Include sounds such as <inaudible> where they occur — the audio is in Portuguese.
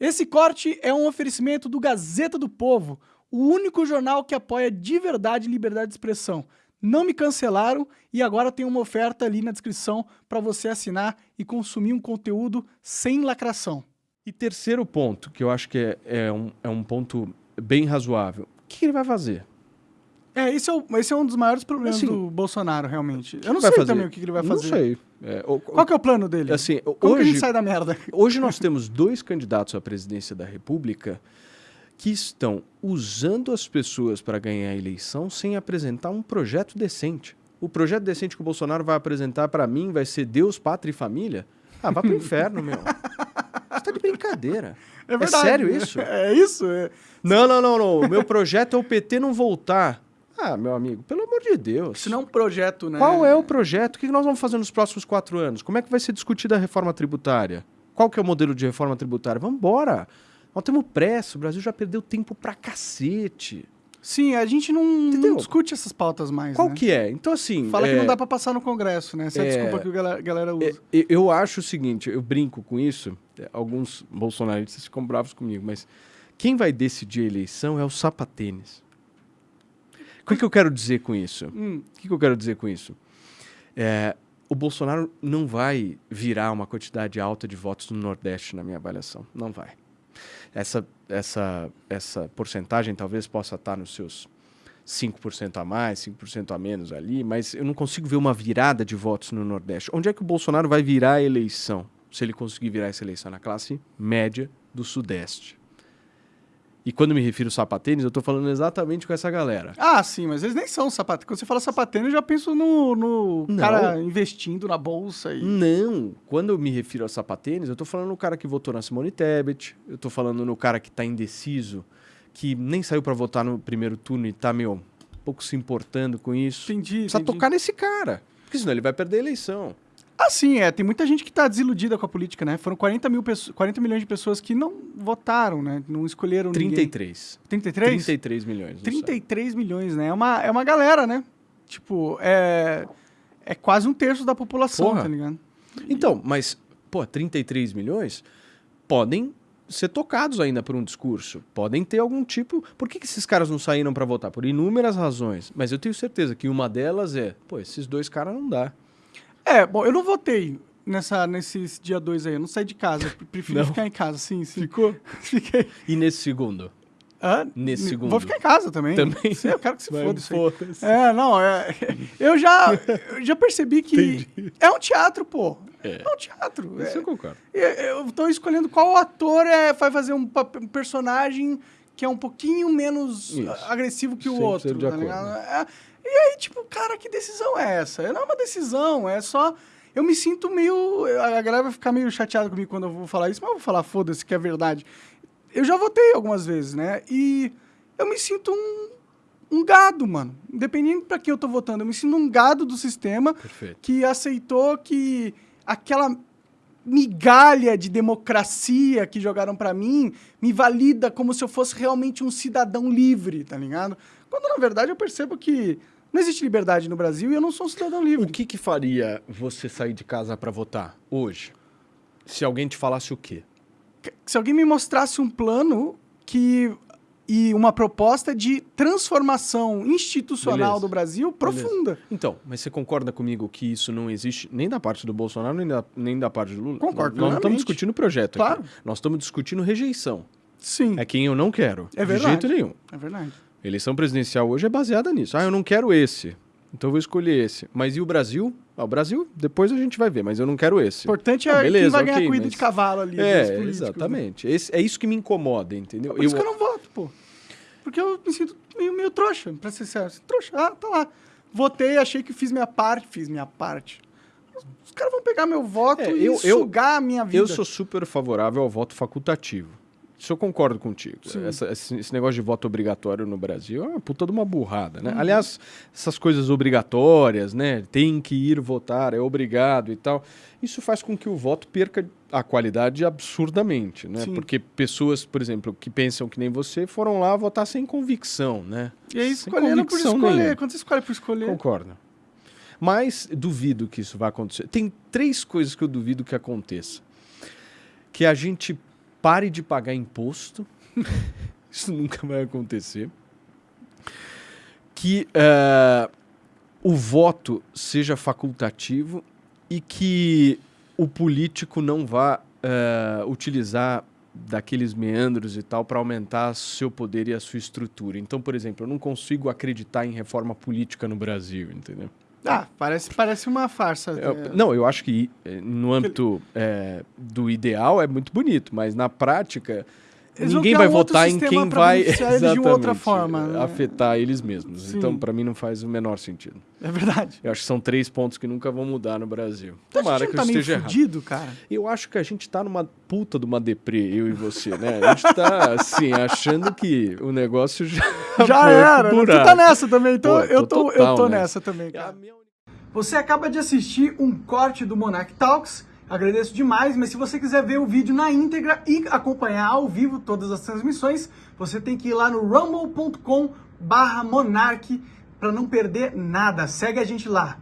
Esse corte é um oferecimento do Gazeta do Povo, o único jornal que apoia de verdade liberdade de expressão. Não me cancelaram e agora tem uma oferta ali na descrição para você assinar e consumir um conteúdo sem lacração. E terceiro ponto, que eu acho que é, é, um, é um ponto bem razoável. O que ele vai fazer? É, esse é, o, esse é um dos maiores problemas Assim, do Bolsonaro, realmente. Eu não vai sei fazer? também o que que ele vai Não fazer. sei. É, o- Qual que é o plano dele? Assim, Como que a hoje, gente sai da merda? <laughs> hoje nós temos dois candidatos à presidência da República que estão usando as pessoas para ganhar a eleição sem apresentar um projeto decente. O projeto decente que o Bolsonaro vai apresentar para mim vai ser Deus, Pátria e Família? Ah, vá pro inferno, meu. Você tá de brincadeira. É verdade. sério isso? <laughs> É isso? É. Não, não, não, não. O meu projeto é o PT não voltar. Ah, meu amigo, pelo amor de Deus. Isso não é um projeto, né? Qual é o projeto? O que nós vamos fazer nos próximos quatro anos? Como é que vai ser discutida a reforma tributária? Qual que é o modelo de reforma tributária? Vamos embora. Nós temos pressa, o Brasil já perdeu tempo pra cacete. Sim, a gente não, não discute essas pautas mais, Qual né? que é? Então, assim... Fala que é, não dá pra passar no Congresso, né? Essa é a é, desculpa que a galera, galera usa. é, eu acho o seguinte, eu brinco com isso, é, alguns bolsonaristas ficam bravos comigo, mas quem vai decidir a eleição é o sapatênis. O que, eu quero dizer com isso? Hum, O que, que eu quero dizer com isso? É, o Bolsonaro não vai virar uma quantidade alta de votos no Nordeste, na minha avaliação. Não vai. Essa, essa, essa porcentagem talvez possa estar nos seus 5% a mais, 5% a menos ali, mas eu não consigo ver uma virada de votos no Nordeste. Onde é que o Bolsonaro vai virar a eleição? Se ele conseguir virar essa eleição na classe média do Sudeste. E quando me refiro sapatênis, eu estou falando exatamente com essa galera. Ah, sim, mas eles nem são sapatênis. Quando você fala sapatênis, eu já penso no, no Não. cara investindo na bolsa e... Não, quando eu me refiro a sapatênis, eu tô falando no cara que votou na Simone Tebet, eu tô falando no cara que tá indeciso, que nem saiu pra votar no primeiro turno e tá, meu, um pouco se importando com isso. Entendi, Precisa entendi. tocar nesse cara, porque senão ele vai perder a eleição. Ah, sim, é. Tem muita gente que tá desiludida com a política, né? Foram 40, mil pessoas, 40 milhões de pessoas que não votaram, né? Não escolheram ninguém. 33. 33? 33 milhões. não 33 milhões, né? É uma, é uma galera, né? Tipo, é... É quase um terço da população, Porra. tá ligado? Então, mas, pô, 33 milhões podem ser tocados ainda por um discurso. Podem ter algum tipo. Por que, que esses caras não saíram pra votar? Por inúmeras razões. Mas eu tenho certeza que uma delas é, pô, esses dois caras não dá. É, bom, eu não votei nessa, nesse dia 2 aí. Eu não saí de casa. Eu prefiro Não? ficar em casa, sim, sim. Ficou? <laughs> Fiquei. E nesse segundo? Hã? Nesse N- segundo. Vou ficar em casa também. Também? Sim, eu quero que se Vai, foda isso aí. foda-se. É, não, é. <laughs> Eu já, eu já percebi que é um teatro, pô. É. É, um teatro. Isso É, eu concordo. eu- eu tô escolhendo qual ator é, vai fazer um, pap- um personagem que é um pouquinho menos Isso. agressivo que o 100% outro. de tá acordo. ligado? É, aí, tipo, cara, que decisão é essa? Não é uma decisão, é só. Eu me sinto meio. A galera vai ficar meio chateada comigo quando eu vou falar isso, mas eu vou falar, foda-se, que é verdade. Eu já votei algumas vezes, né? E eu me sinto um, um gado, mano. Independente pra quem eu tô votando, eu me sinto um gado do sistema Perfeito. que aceitou que aquela migalha de democracia que jogaram pra mim me valida como se eu fosse realmente um cidadão livre, tá ligado? Quando na verdade eu percebo que não existe liberdade no Brasil e eu não sou um cidadão livre. O que que faria você sair de casa pra votar hoje? Se alguém te falasse o quê? Se alguém me mostrasse um plano que e uma proposta de transformação institucional Beleza. do Brasil profunda. Então, mas você concorda comigo que isso não existe nem da parte do Bolsonaro, nem da, nem da parte do Lula? Concordo Nós não plenamente. estamos discutindo projeto Claro. aqui. Nós estamos discutindo rejeição. Sim, É quem eu não quero. É De verdade. jeito nenhum. é verdade. A eleição presidencial hoje é baseada nisso. Ah, eu não quero esse. Então eu vou escolher esse. Mas e o Brasil? Ah, o Brasil, depois a gente vai ver, mas eu não quero esse. O importante é Ah, quem beleza, vai ganhar ok, corrida mas- de cavalo ali. É, políticos, né? exatamente. Esse- é isso que me incomoda, entendeu? Por isso que eu não voto, pô. Porque eu me sinto meio, meio trouxa, pra ser sincero. Trouxa, ah, tá lá. Votei, achei que fiz minha parte, fiz minha parte. Os caras vão pegar meu voto É, e eu- eu- sugar a minha vida. Eu sou super favorável ao voto facultativo. Isso eu concordo contigo. Essa- esse, negócio de voto obrigatório no Brasil é uma puta de uma burrada, Uhum. né? Aliás, essas coisas obrigatórias, né? Tem que ir votar, é obrigado e tal. Isso faz com que o voto perca a qualidade absurdamente, né? Sim. Porque pessoas, por exemplo, que pensam que nem você, foram lá votar sem convicção, né? E aí, Sem escolhendo por escolher. nenhuma. Quando você escolhe por escolher. Concordo. Mas duvido que isso vai acontecer. Tem três coisas que eu duvido que aconteça. Que a gente pare de pagar imposto. <laughs> Isso nunca vai acontecer. Que uh, o voto seja facultativo e que o político não vá uh, utilizar daqueles meandros e tal para aumentar seu poder e a sua estrutura. Então, por exemplo, eu não consigo acreditar em reforma política no Brasil, entendeu? Ah, parece, parece uma farsa. É, não, eu acho que eh, no âmbito é, do ideal é muito bonito, mas na prática eles ninguém vai um votar em quem vai exatamente, de outra forma, né? afetar eles mesmos. Sim. Então, para mim, não faz o menor sentido. É verdade. Eu acho que são três pontos que nunca vão mudar no Brasil. Então, Tomara que tá eu esteja fudido, errado. cara. Eu acho que a gente tá numa puta de uma deprê, eu e você, né? A gente tá, assim, achando que o negócio já <laughs> Já era. Né? Tu tá nessa também, então Pô, eu tô, eu tô nessa também, cara. Você acaba de assistir um corte do Monarch Talks Agradeço demais, mas se você quiser ver o vídeo na íntegra e acompanhar ao vivo todas as transmissões, você tem que ir lá no rumble.com barra monarch para não perder nada. Segue a gente lá.